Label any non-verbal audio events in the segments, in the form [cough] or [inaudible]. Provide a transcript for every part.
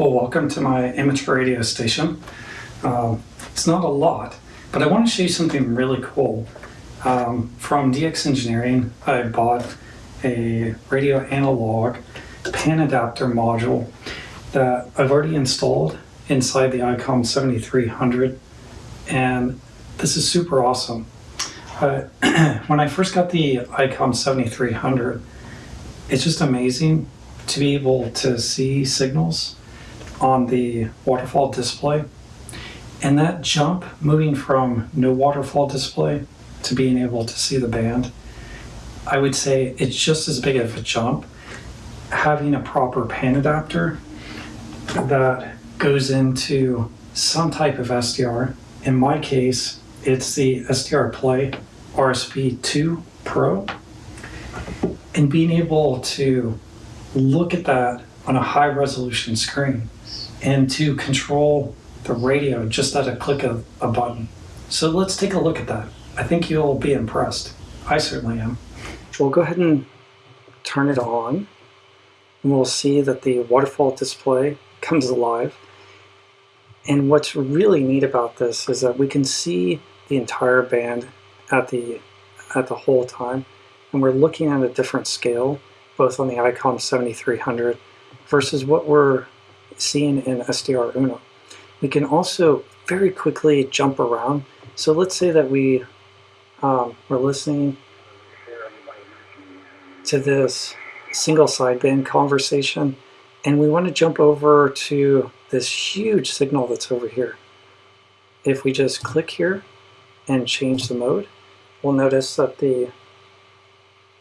Well, welcome to my amateur radio station. Um, it's not a lot, but I want to show you something really cool. Um, from DX Engineering, I bought a radio analog pan adapter module that I've already installed inside the ICOM 7300 and this is super awesome. Uh, [clears throat] when I first got the ICOM 7300 it's just amazing to be able to see signals on the waterfall display and that jump moving from no waterfall display to being able to see the band I would say it's just as big of a jump having a proper pan adapter that goes into some type of SDR. In my case, it's the SDR Play RSP2 Pro. And being able to look at that on a high resolution screen and to control the radio just at a click of a button. So let's take a look at that. I think you'll be impressed. I certainly am. We'll go ahead and turn it on and we'll see that the waterfall display comes alive. And what's really neat about this is that we can see the entire band at the at the whole time. And we're looking at a different scale, both on the ICOM 7300 versus what we're seeing in SDR Uno. We can also very quickly jump around. So let's say that we um, we're listening to this single sideband conversation and we want to jump over to this huge signal that's over here. If we just click here and change the mode, we'll notice that the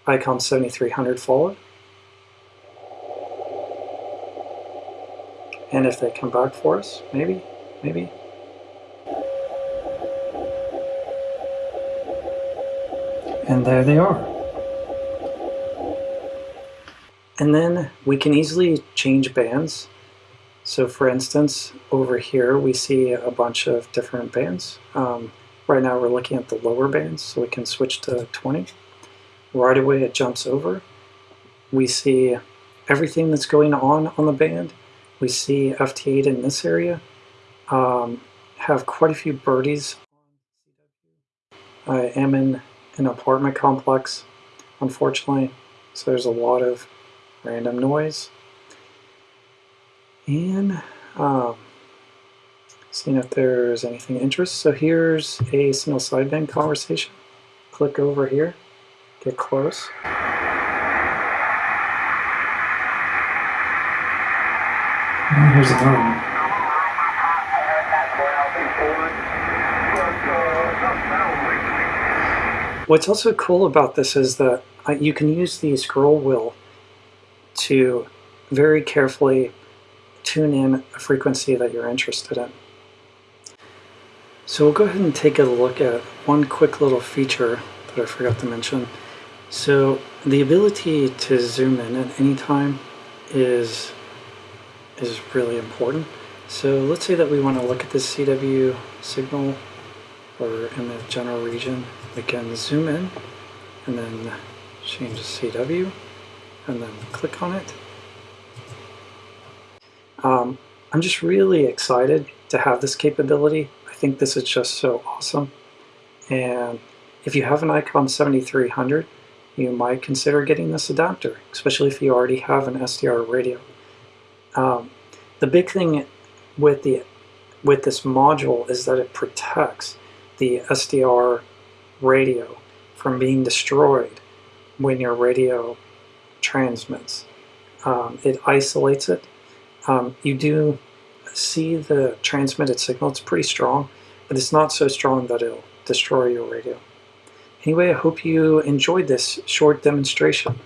ICOM 7300 followed. And if they come back for us, maybe, maybe. And there they are. And then we can easily change bands. So for instance, over here we see a bunch of different bands. Um, right now we're looking at the lower bands, so we can switch to 20. Right away it jumps over. We see everything that's going on on the band. We see FT8 in this area. Um, have quite a few birdies. I am in an apartment complex, unfortunately, so there's a lot of random noise, and um, seeing if there's anything of interest. So here's a single sideband conversation. Click over here, get close. And here's another one. What's also cool about this is that uh, you can use the scroll wheel to very carefully tune in a frequency that you're interested in. So we'll go ahead and take a look at one quick little feature that I forgot to mention. So the ability to zoom in at any time is, is really important. So let's say that we want to look at this CW signal or in the general region. We can zoom in and then change the CW and then click on it. Um, I'm just really excited to have this capability. I think this is just so awesome. And if you have an ICOM 7300, you might consider getting this adapter, especially if you already have an SDR radio. Um, the big thing with the with this module is that it protects the SDR radio from being destroyed when your radio transmits. Um, it isolates it. Um, you do see the transmitted signal. It's pretty strong, but it's not so strong that it'll destroy your radio. Anyway, I hope you enjoyed this short demonstration.